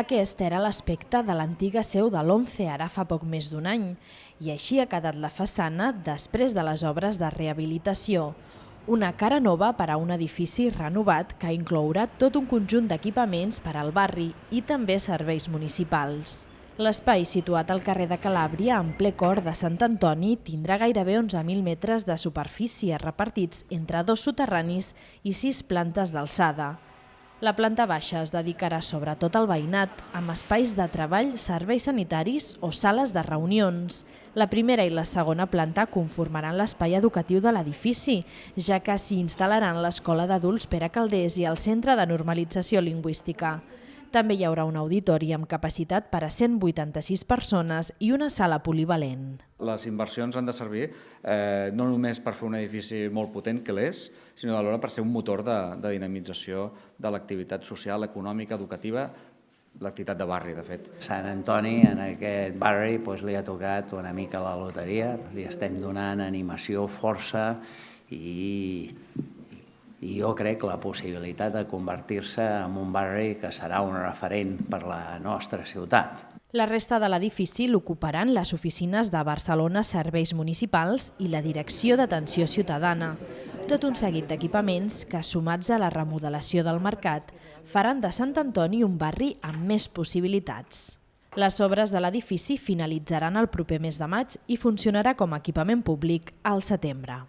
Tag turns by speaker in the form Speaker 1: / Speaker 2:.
Speaker 1: Aquest era l'aspecte de l'antiga seu de l'ONCE ara fa poc més d'un any i així ha quedat la façana després de les obres de rehabilitació. Una cara nova per a un edifici renovat que inclourà tot un conjunt d'equipaments per al barri i també serveis municipals. L'espai situat al carrer de Calàbria, en ple cor de Sant Antoni, tindrà gairebé 11.000 metres de superfície repartits entre dos soterranis i sis plantes d'alçada. La planta baixa es dedicarà sobretot al veïnat, amb espais de treball, serveis sanitaris o sales de reunions. La primera i la segona planta conformaran l'espai educatiu de l'edifici, ja que s'hi instal·laran l'Escola d'Adults Pere Caldés i el Centre de Normalització Lingüística. També hi haurà un auditori amb capacitat per a 186 persones i una sala polivalent.
Speaker 2: Les inversions han de servir eh, no només per fer un edifici molt potent, que l'és, sinó alhora per ser un motor de, de dinamització de l'activitat social, econòmica, educativa, l'activitat de barri, de fet.
Speaker 3: Sant Antoni, en aquest barri, doncs, li ha tocat una mica la loteria, li estem donant animació, força i, i jo crec la possibilitat de convertir-se en un barri que serà un referent per la nostra ciutat.
Speaker 1: La resta de l'edifici l'ocuparan les oficines de Barcelona Serveis Municipals i la Direcció d'Atenció Ciutadana. Tot un seguit d'equipaments que, sumats a la remodelació del mercat, faran de Sant Antoni un barri amb més possibilitats. Les obres de l'edifici finalitzaran el proper mes de maig i funcionarà com a equipament públic al setembre.